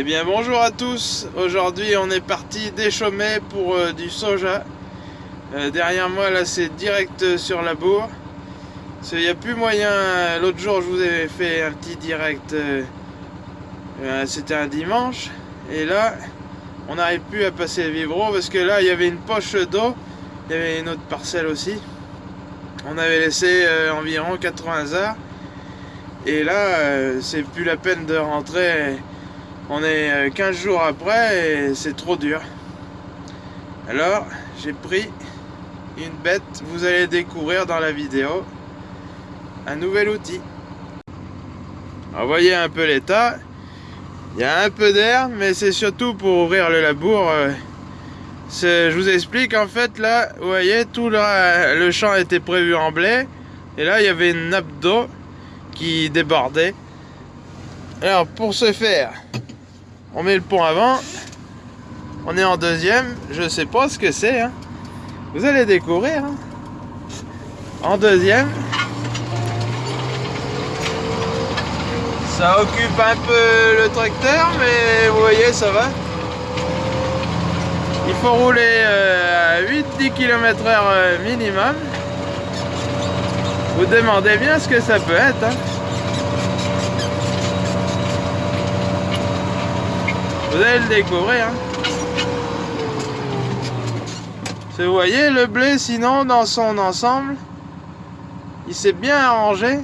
Eh bien bonjour à tous, aujourd'hui on est parti déchaumer pour euh, du soja. Euh, derrière moi là c'est direct sur la bourre. Il n'y a plus moyen, l'autre jour je vous avais fait un petit direct, euh, c'était un dimanche. Et là on n'arrive plus à passer le vibro parce que là il y avait une poche d'eau, il y avait une autre parcelle aussi. On avait laissé environ 80 heures. Et là c'est plus la peine de rentrer on est 15 euh, jours après et c'est trop dur. Alors, j'ai pris une bête, vous allez découvrir dans la vidéo, un nouvel outil. vous voyez un peu l'état. Il y a un peu d'air, mais c'est surtout pour ouvrir le labour. Euh, je vous explique, en fait, là, vous voyez, tout le, le champ était prévu en blé. Et là, il y avait une nappe d'eau qui débordait. Alors, pour ce faire, on met le pont avant. On est en deuxième. Je sais pas ce que c'est. Hein. Vous allez découvrir. Hein. En deuxième. Ça occupe un peu le tracteur, mais vous voyez, ça va. Il faut rouler euh, à 8-10 km h minimum. Vous demandez bien ce que ça peut être. Hein. Vous allez le découvrir. Hein. Vous voyez le blé sinon dans son ensemble il s'est bien arrangé.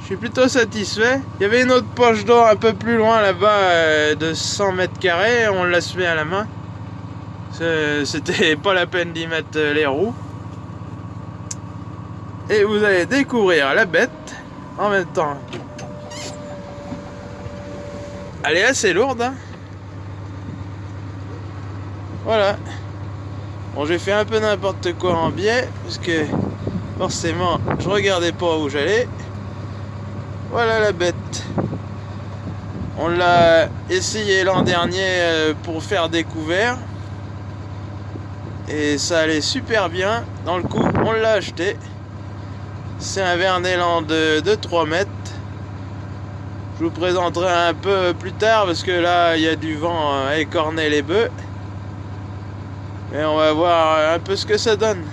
Je suis plutôt satisfait. Il y avait une autre poche d'eau un peu plus loin là-bas euh, de 100 mètres carrés. On l'a semé à la main. C'était pas la peine d'y mettre euh, les roues. Et vous allez découvrir la bête en même temps elle est assez lourde. Hein. voilà. Bon, j'ai fait un peu n'importe quoi en biais, parce que forcément, je regardais pas où j'allais. Voilà la bête. On l'a essayé l'an dernier euh, pour faire des couverts. Et ça allait super bien. Dans le coup, on l'a acheté. C'est un Verneland de, de 3 mètres. Je vous présenterai un peu plus tard parce que là il y a du vent à écorner les bœufs. Et on va voir un peu ce que ça donne.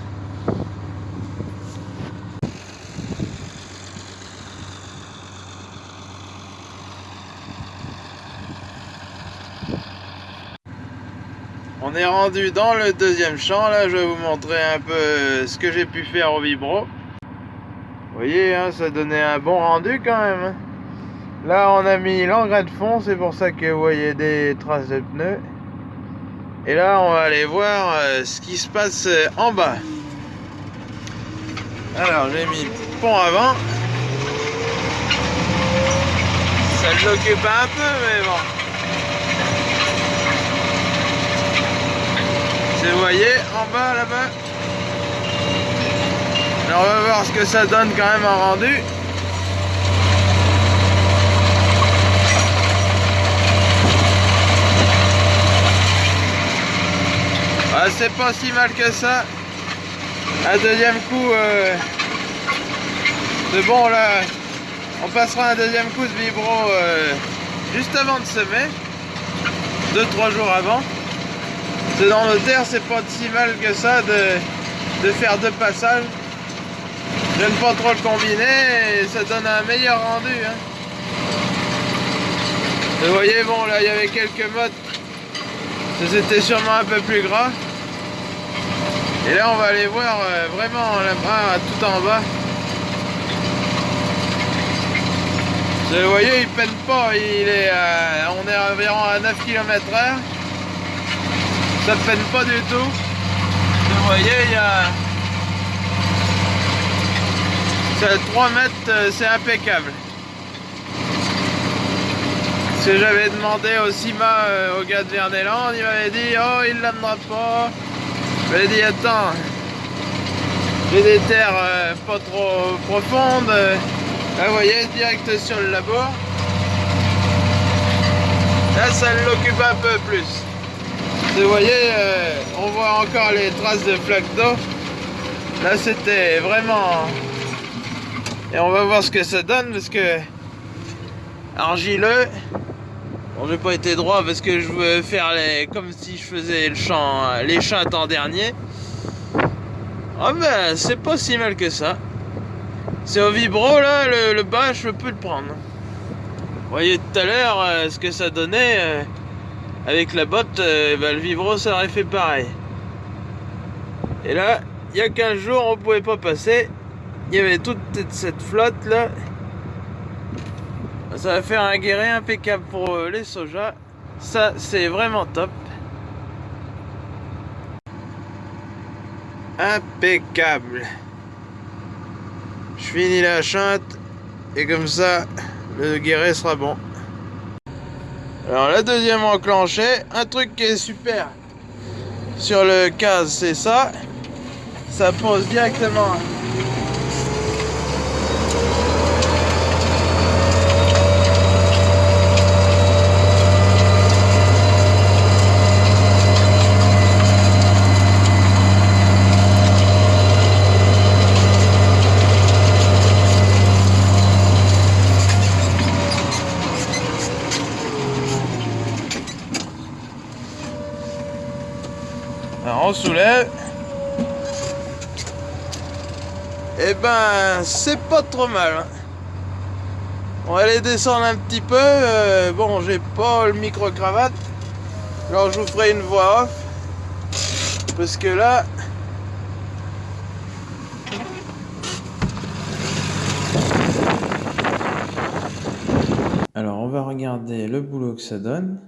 On est rendu dans le deuxième champ, là je vais vous montrer un peu ce que j'ai pu faire au vibro. Vous voyez, hein, ça donnait un bon rendu quand même. Là, on a mis l'engrais de fond, c'est pour ça que vous voyez des traces de pneus. Et là, on va aller voir euh, ce qui se passe euh, en bas. Alors, j'ai mis pont avant. Ça l'occupe un peu, mais bon. Vous voyez, en bas, là-bas. Alors, on va voir ce que ça donne quand même en rendu. Ah, c'est pas si mal que ça. Un deuxième coup euh, de bon là. On passera un deuxième coup de vibro euh, juste avant de semer. Deux, trois jours avant. C'est dans le terre, c'est pas si mal que ça de, de faire deux passages. J'aime pas trop le combiner et ça donne un meilleur rendu. Hein. Vous voyez, bon là il y avait quelques mottes. C'était sûrement un peu plus gras. Et là, on va aller voir euh, vraiment là-bas, tout en bas. Vous voyez, il peine pas. Il est, on est environ à 9 km h Ça ne peine pas du tout. Vous voyez, il y a... C'est 3 mètres, euh, c'est impeccable. Ce que j'avais demandé au CIMA, euh, au gars de Verneland, il m'avait dit « Oh, il l'amènera pas !» J'avais dit attends, j'ai des terres euh, pas trop profondes. Là vous voyez, direct sur le labo. Là ça l'occupe un peu plus. Vous voyez, euh, on voit encore les traces de flaques d'eau. Là c'était vraiment... Et on va voir ce que ça donne parce que argileux, Bon, j'ai pas été droit parce que je veux faire les comme si je faisais le chant, les chantes en dernier. Ah ben, c'est pas si mal que ça. C'est au vibro là, le, bas, je peux le prendre. Vous voyez tout à l'heure euh, ce que ça donnait euh, avec la botte, euh, ben, le vibro ça aurait fait pareil. Et là, il y a 15 jours, on pouvait pas passer. Il y avait toute cette flotte là. Ça va faire un guéret impeccable pour euh, les sojas. Ça, c'est vraiment top. Impeccable. Je finis la chante et comme ça, le guéret sera bon. Alors la deuxième enclenchée, un truc qui est super sur le case, c'est ça. Ça pose directement on soulève. Et eh ben, c'est pas trop mal. Hein. On va aller descendre un petit peu. Euh, bon, j'ai pas le micro-cravate. Alors, je vous ferai une voix off. Parce que là... Alors, on va regarder le boulot que ça donne.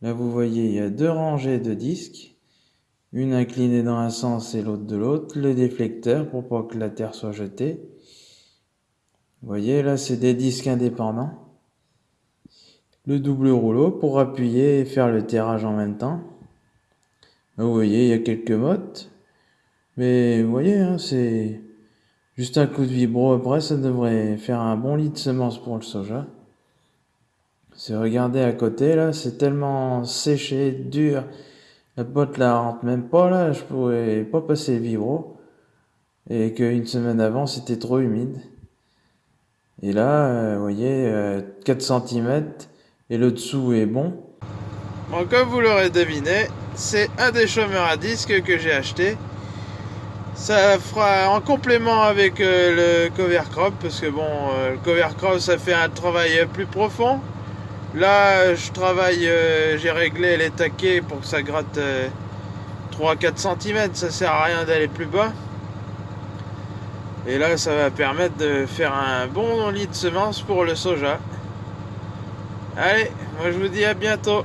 Là, vous voyez, il y a deux rangées de disques une inclinée dans un sens et l'autre de l'autre, le déflecteur pour pas que la terre soit jetée. Vous voyez, là, c'est des disques indépendants. Le double rouleau pour appuyer et faire le terrage en même temps. Vous voyez, il y a quelques mottes. Mais vous voyez, hein, c'est juste un coup de vibro après, ça devrait faire un bon lit de semences pour le soja. C'est regardez à côté, là, c'est tellement séché, dur. La botte là rentre même pas là, je pourrais pas passer le vibro. Et qu'une semaine avant c'était trop humide. Et là, euh, vous voyez, 4 euh, cm et le dessous est bon. Bon, comme vous l'aurez deviné, c'est un des chômeurs à disque que j'ai acheté. Ça fera en complément avec euh, le cover crop, parce que bon, le cover crop ça fait un travail plus profond. Là, je travaille, euh, j'ai réglé les taquets pour que ça gratte 3-4 cm. Ça sert à rien d'aller plus bas. Et là, ça va permettre de faire un bon lit de semences pour le soja. Allez, moi je vous dis à bientôt.